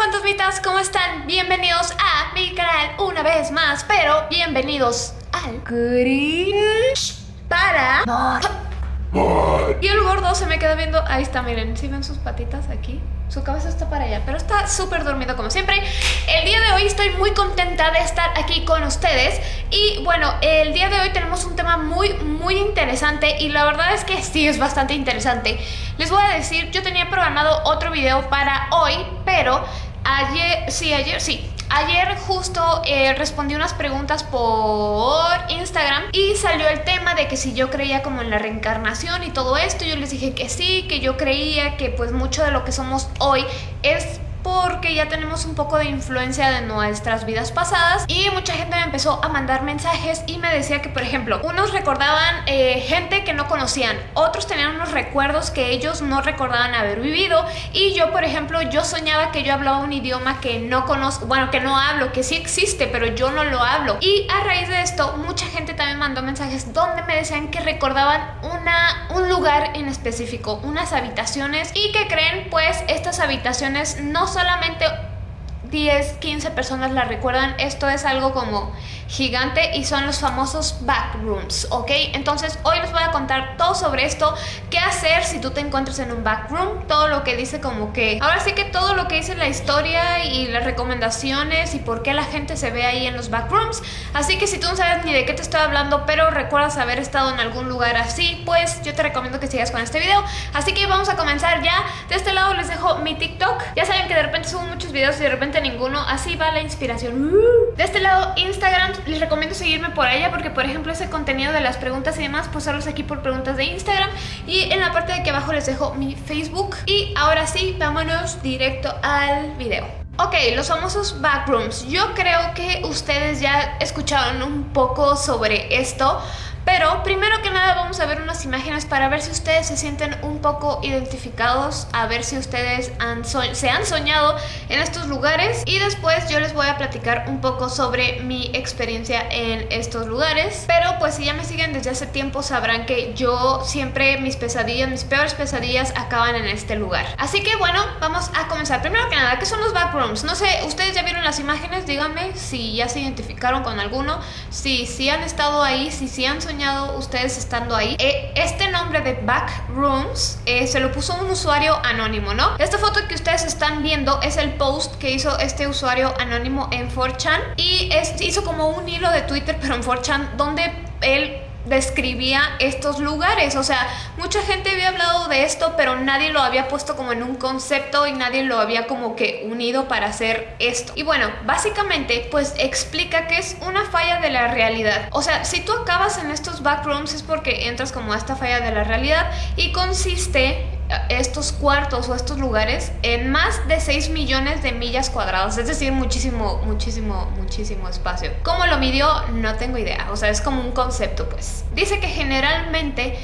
fantasmitas, ¿cómo están? Bienvenidos a mi canal una vez más, pero bienvenidos al Cringe para... Y el gordo se me queda viendo, ahí está, miren, si ven sus patitas aquí? Su cabeza está para allá, pero está súper dormido como siempre El día de hoy estoy muy contenta de estar aquí con ustedes Y bueno, el día de hoy tenemos un tema muy, muy interesante Y la verdad es que sí, es bastante interesante Les voy a decir, yo tenía programado otro video para hoy Pero ayer, sí, ayer, sí. Ayer justo eh, respondí unas preguntas por Instagram y salió el tema de que si yo creía como en la reencarnación y todo esto, yo les dije que sí, que yo creía que pues mucho de lo que somos hoy es porque ya tenemos un poco de influencia de nuestras vidas pasadas y mucha gente me empezó a mandar mensajes y me decía que por ejemplo unos recordaban eh, gente que no conocían otros tenían unos recuerdos que ellos no recordaban haber vivido y yo por ejemplo yo soñaba que yo hablaba un idioma que no conozco bueno que no hablo que sí existe pero yo no lo hablo. Y a raíz de esto mucha gente también mandó mensajes donde me decían que recordaban una, un lugar en específico unas habitaciones y que creen pues estas habitaciones no solamente 10, 15 personas la recuerdan, esto es algo como gigante y son los famosos backrooms, ¿ok? Entonces hoy les voy a contar todo sobre esto, qué hacer si tú te encuentras en un backroom, todo lo que dice como que, ahora sí que todo lo que dice la historia y las recomendaciones y por qué la gente se ve ahí en los backrooms, así que si tú no sabes ni de qué te estoy hablando, pero recuerdas haber estado en algún lugar así, pues yo te recomiendo que sigas con este video, así que vamos a comenzar ya, de este lado les dejo mi TikTok, ya saben que de repente subo muchos videos y de repente ninguno, así va la inspiración, de este lado Instagram, les recomiendo seguirme por allá porque por ejemplo ese contenido de las preguntas y demás pues solo aquí por preguntas de Instagram. Y en la parte de aquí abajo les dejo mi Facebook. Y ahora sí, vámonos directo al video. Ok, los famosos backrooms. Yo creo que ustedes ya escucharon un poco sobre esto pero primero que nada vamos a ver unas imágenes para ver si ustedes se sienten un poco identificados, a ver si ustedes se han soñado en estos lugares y después yo les voy a platicar un poco sobre mi experiencia en estos lugares. Pero pues si ya me siguen desde hace tiempo sabrán que yo siempre mis pesadillas, mis peores pesadillas acaban en este lugar. Así que bueno, vamos a comenzar. Primero que nada, ¿qué son los backrooms? No sé, ustedes ya vieron las imágenes, díganme si ya se identificaron con alguno, si, si han estado ahí, si, si han soñado soñado ustedes estando ahí. Eh, este nombre de Backrooms eh, se lo puso un usuario anónimo, ¿no? Esta foto que ustedes están viendo es el post que hizo este usuario anónimo en 4chan y es, hizo como un hilo de Twitter pero en 4chan donde él describía estos lugares, o sea, mucha gente había hablado de esto, pero nadie lo había puesto como en un concepto y nadie lo había como que unido para hacer esto. Y bueno, básicamente pues explica que es una falla de la realidad. O sea, si tú acabas en estos backrooms es porque entras como a esta falla de la realidad y consiste estos cuartos o estos lugares en más de 6 millones de millas cuadradas, es decir, muchísimo, muchísimo, muchísimo espacio. ¿Cómo lo midió? No tengo idea, o sea, es como un concepto pues. Dice que generalmente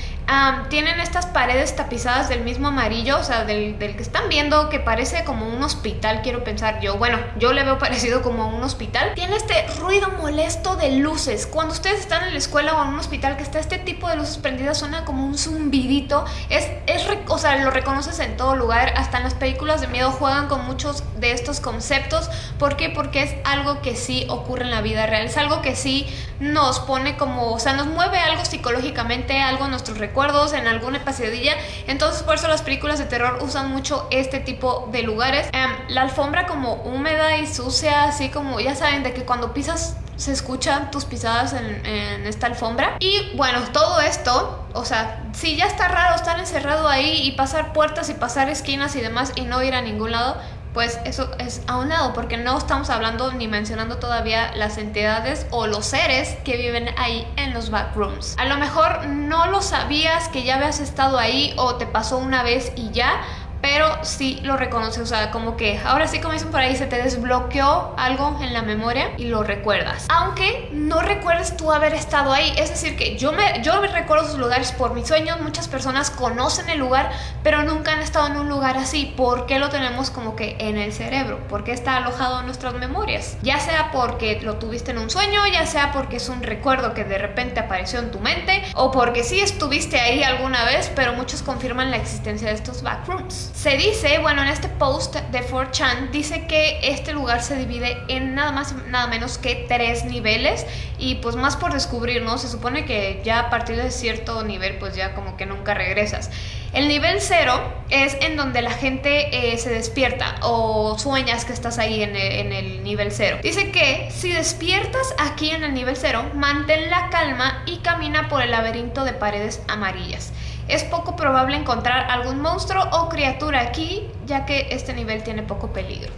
tienen estas paredes tapizadas del mismo amarillo, o sea, del, que están viendo que parece como un hospital, quiero pensar yo. Bueno, yo le veo parecido como un hospital. Tiene este ruido molesto de luces. Cuando ustedes están en la escuela o en un hospital que está este tipo de luces prendidas, suena como un zumbidito. Es, es, o sea, lo reconoces en todo lugar. Hasta en las películas de miedo juegan con muchos de estos conceptos. ¿Por qué? Porque es algo que sí ocurre en la vida real. Es algo que sí nos pone como, o sea, nos mueve algo psicológicamente, algo en nuestros en alguna pesadilla. Entonces por eso las películas de terror usan mucho este tipo de lugares. Em, la alfombra como húmeda y sucia, así como ya saben de que cuando pisas se escuchan tus pisadas en, en, esta alfombra. Y bueno, todo esto, o sea, si ya está raro estar encerrado ahí y pasar puertas y pasar esquinas y demás y no ir a ningún lado, pues eso es a un lado, porque no estamos hablando ni mencionando todavía las entidades o los seres que viven ahí en los backrooms. A lo mejor no lo sabías que ya habías estado ahí o te pasó una vez y ya, pero sí lo reconoce, o sea, como que ahora sí como dicen por ahí, se te desbloqueó algo en la memoria y lo recuerdas. Aunque no recuerdes tú haber estado ahí, es decir que yo me, yo me recuerdo esos lugares por mis sueños, muchas personas conocen el lugar, pero nunca han estado en un lugar así. ¿Por qué lo tenemos como que en el cerebro? ¿Por qué está alojado en nuestras memorias? Ya sea porque lo tuviste en un sueño, ya sea porque es un recuerdo que de repente apareció en tu mente, o porque sí estuviste ahí alguna vez, pero muchos confirman la existencia de estos backrooms. Se dice, bueno, en este post de 4chan dice que este lugar se divide en nada más nada menos que tres niveles y pues más por descubrir, ¿no? Se supone que ya a partir de cierto nivel pues ya como que nunca regresas. El nivel cero es en donde la gente eh, se despierta o sueñas que estás ahí en el, en el nivel cero. Dice que si despiertas aquí en el nivel cero, mantén la calma y camina por el laberinto de paredes amarillas. Es poco probable encontrar algún monstruo o criatura aquí, ya que este nivel tiene poco peligro.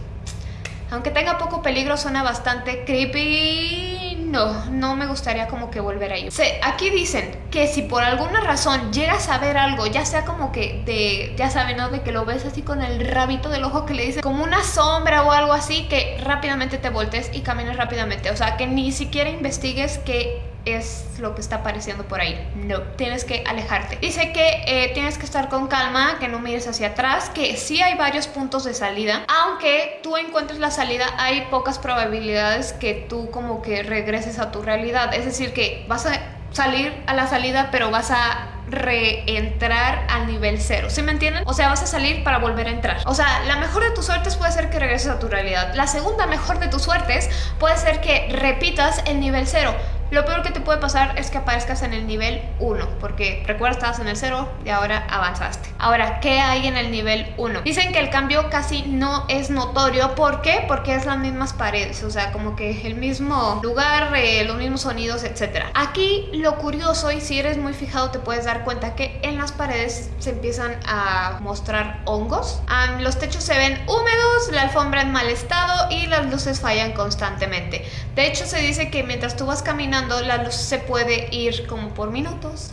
Aunque tenga poco peligro, suena bastante creepy. No, no me gustaría como que volver ahí. aquí dicen que si por alguna razón llegas a ver algo, ya sea como que de, ya saben, ¿no? De que lo ves así con el rabito del ojo que le dice como una sombra o algo así, que rápidamente te voltees y camines rápidamente. O sea, que ni siquiera investigues que es lo que está apareciendo por ahí. No, tienes que alejarte. Dice que eh, tienes que estar con calma, que no mires hacia atrás, que sí hay varios puntos de salida. Aunque tú encuentres la salida, hay pocas probabilidades que tú como que regreses a tu realidad. Es decir, que vas a salir a la salida, pero vas a reentrar al nivel cero. ¿Sí me entienden? O sea, vas a salir para volver a entrar. O sea, la mejor de tus suertes puede ser que regreses a tu realidad. La segunda mejor de tus suertes puede ser que repitas el nivel cero. Lo peor que te puede pasar es que aparezcas en el nivel 1, porque recuerda estabas en el 0 y ahora avanzaste. Ahora, ¿qué hay en el nivel 1? Dicen que el cambio casi no es notorio. ¿Por qué? Porque es las mismas paredes, o sea, como que el mismo lugar, eh, los mismos sonidos, etc. Aquí lo curioso, y si eres muy fijado te puedes dar cuenta que en las paredes se empiezan a mostrar hongos. los techos se ven húmedos, la alfombra en mal estado y las luces fallan constantemente. De hecho, se dice que mientras tú vas caminando la luz se puede ir como por minutos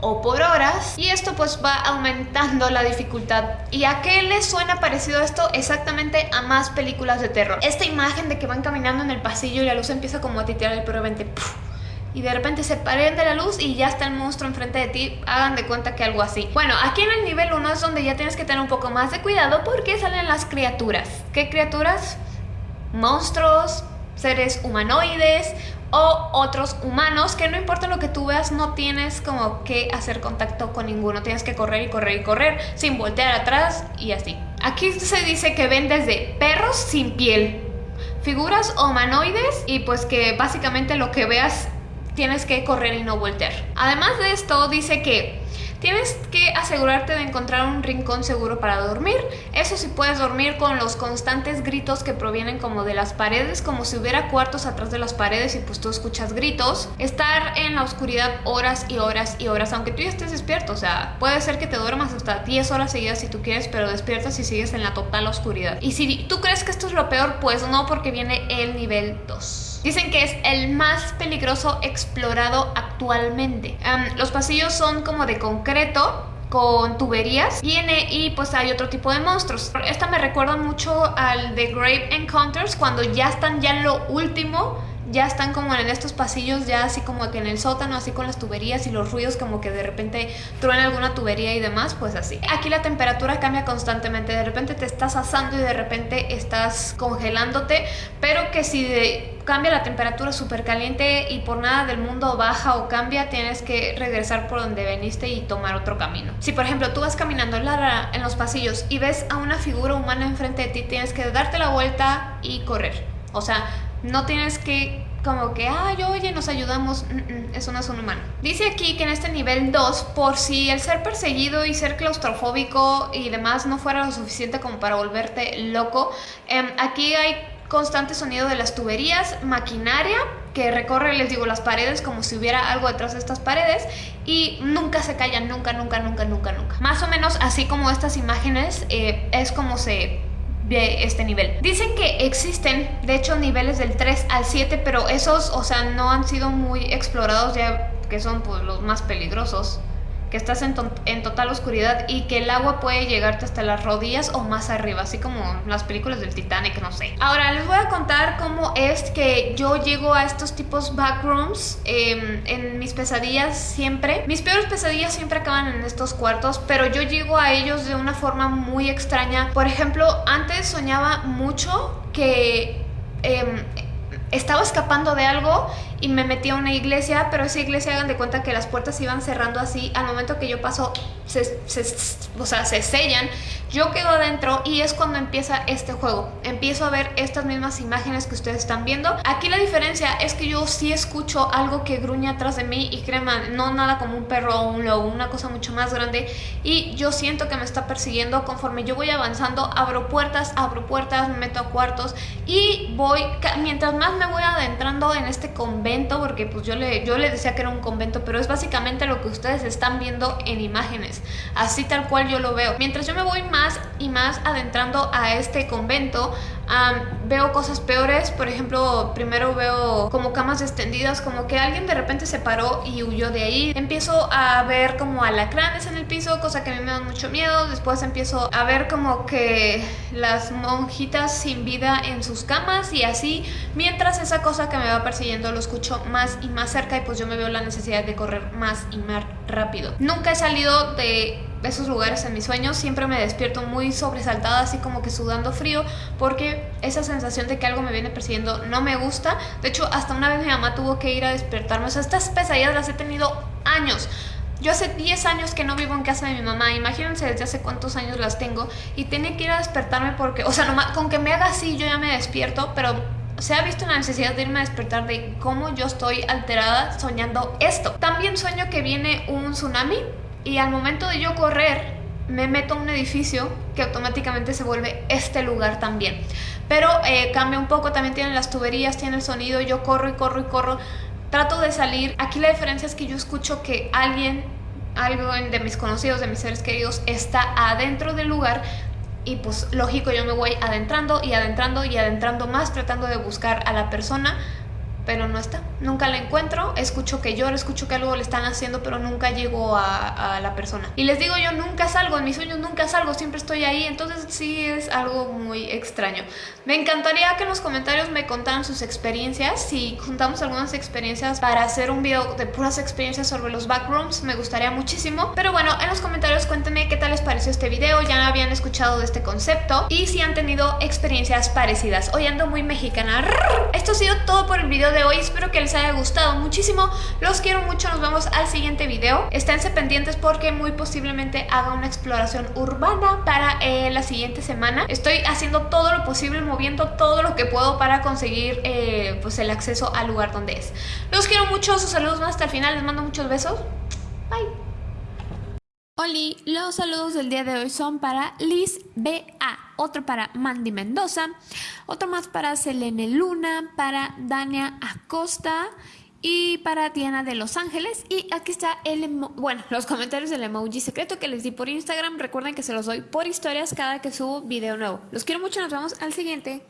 o por horas y esto pues va aumentando la dificultad. ¿Y a qué le suena parecido esto? Exactamente a más películas de terror. Esta imagen de que van caminando en el pasillo y la luz empieza como a titear el repente y de repente se de la luz y ya está el monstruo enfrente de ti, hagan de cuenta que algo así. Bueno, aquí en el nivel 1 es donde ya tienes que tener un poco más de cuidado porque salen las criaturas. ¿Qué criaturas? Monstruos, seres humanoides o otros humanos que no importa lo que tú veas no tienes como que hacer contacto con ninguno. Tienes que correr y correr y correr sin voltear atrás y así. Aquí se dice que ven desde perros sin piel figuras humanoides y pues que básicamente lo que veas tienes que correr y no voltear. Además de esto dice que Tienes que asegurarte de encontrar un rincón seguro para dormir. Eso sí puedes dormir con los constantes gritos que provienen como de las paredes, como si hubiera cuartos atrás de las paredes y pues tú escuchas gritos. Estar en la oscuridad horas y horas y horas, aunque tú ya estés despierto. O sea, puede ser que te duermas hasta 10 horas seguidas si tú quieres, pero despiertas y sigues en la total oscuridad. Y si tú crees que esto es lo peor, pues no, porque viene el nivel 2. Dicen que es el más peligroso explorado actualmente. los pasillos son como de concreto, con tuberías viene y pues hay otro tipo de monstruos esta me recuerda mucho al de Grave Encounters cuando ya están ya en lo último ya están como en estos pasillos, ya así como que en el sótano, así con las tuberías y los ruidos como que de repente truena alguna tubería y demás, pues así. Aquí la temperatura cambia constantemente, de repente te estás asando y de repente estás congelándote, pero que si cambia la temperatura súper caliente y por nada del mundo baja o cambia, tienes que regresar por donde veniste y tomar otro camino. Si por ejemplo tú vas caminando en, en los pasillos y ves a una figura humana enfrente de ti, tienes que darte la vuelta y correr. O sea, no tienes que como que, ay, oye, nos ayudamos. eso no es un humano. Dice aquí que en este nivel 2, por si el ser perseguido y ser claustrofóbico y demás no fuera lo suficiente como para volverte loco, em, aquí hay constante sonido de las tuberías, maquinaria que recorre, les digo, las paredes como si hubiera algo detrás de estas paredes y nunca se callan, nunca, nunca, nunca, nunca, nunca. Más o menos así como estas imágenes eh, es como se de este nivel. Dicen que existen, de hecho, niveles del 3 al 7, pero esos, o sea, no han sido muy explorados ya que son pues, los más peligrosos que estás en, total oscuridad y que el agua puede llegarte hasta las rodillas o más arriba, así como las películas del Titanic, no sé. Ahora les voy a contar cómo es que yo llego a estos tipos backrooms em, en mis pesadillas siempre. Mis peores pesadillas siempre acaban en estos cuartos, pero yo llego a ellos de una forma muy extraña. Por ejemplo, antes soñaba mucho que... Em, estaba escapando de algo y me metí a una iglesia, pero esa iglesia hagan de cuenta que las puertas se iban cerrando así, al momento que yo paso, se, o sea, se sellan, yo quedo adentro y es cuando empieza este juego, empiezo a ver estas mismas imágenes que ustedes están viendo, aquí la diferencia es que yo sí escucho algo que gruñe atrás de mí y crema, no nada como un perro o un lobo, una cosa mucho más grande. Y yo siento que me está persiguiendo conforme yo voy avanzando, abro puertas, abro puertas, me meto a cuartos y voy, mientras más me voy adentrando en este convento, porque pues yo le, yo le decía que era un convento, pero es básicamente lo que ustedes están viendo en imágenes, así tal cual yo lo veo. Mientras yo me voy más y más adentrando a este convento, veo cosas peores, por ejemplo, primero veo como camas extendidas, como que alguien de repente se paró y huyó de ahí. Empiezo a ver como alacranes en el piso, cosa que a mí me da mucho miedo. Después empiezo a ver como que las monjitas sin vida en sus camas y así, mientras esa cosa que me va persiguiendo lo escucho más y más cerca y pues yo me veo la necesidad de correr más y más rápido. Nunca he salido de esos lugares en mis sueños, siempre me despierto muy sobresaltada, así como que sudando frío, porque esa sensación de que algo me viene persiguiendo no me gusta. De hecho, hasta una vez mi mamá tuvo que ir a despertarme. O sea, estas pesadillas las he tenido años. Yo hace 10 años que no vivo en casa de mi mamá, imagínense desde hace cuántos años las tengo y tenía que ir a despertarme porque, o sea, con que me haga así yo ya me despierto, pero se ha visto la necesidad de irme a despertar de cómo yo estoy alterada soñando esto. También sueño que viene un tsunami y al momento de yo correr me meto a un edificio que automáticamente se vuelve este lugar también. Pero eh, cambia un poco, también tiene las tuberías, tiene el sonido, yo corro y corro y corro, trato de salir. Aquí la diferencia es que yo escucho que alguien, algo de mis conocidos, de mis seres queridos, está adentro del lugar y pues lógico yo me voy adentrando y adentrando y adentrando más tratando de buscar a la persona pero no está. Nunca la encuentro, escucho que llora, escucho que algo le están haciendo, pero nunca llego a, la persona. Y les digo, yo nunca salgo, en mis sueños nunca salgo, siempre estoy ahí, entonces sí es algo muy extraño. Me encantaría que en los comentarios me contaran sus experiencias, si juntamos algunas experiencias para hacer un video de puras experiencias sobre los backrooms, me gustaría muchísimo. Pero bueno, en los comentarios cuéntenme qué tal les pareció este video, ya habían escuchado de este concepto y si han tenido experiencias parecidas. Hoy ando muy mexicana. Esto ha sido todo por el video hoy. Espero que les haya gustado muchísimo. Los quiero mucho. Nos vemos al siguiente video. Esténse pendientes porque muy posiblemente haga una exploración urbana para eh, la siguiente semana. Estoy haciendo todo lo posible, moviendo todo lo que puedo para conseguir eh, pues el acceso al lugar donde es. Los quiero mucho. Sus saludos más hasta el final. Les mando muchos besos. Bye. Oli, los saludos del día de hoy son para Liz B.A., otro para Mandy Mendoza, otro más para Selene Luna, para Dania Acosta y para Diana de Los Ángeles. Y aquí está el, bueno, los comentarios del emoji secreto que les di por Instagram. Recuerden que se los doy por historias cada que subo video nuevo. Los quiero mucho, nos vemos al siguiente.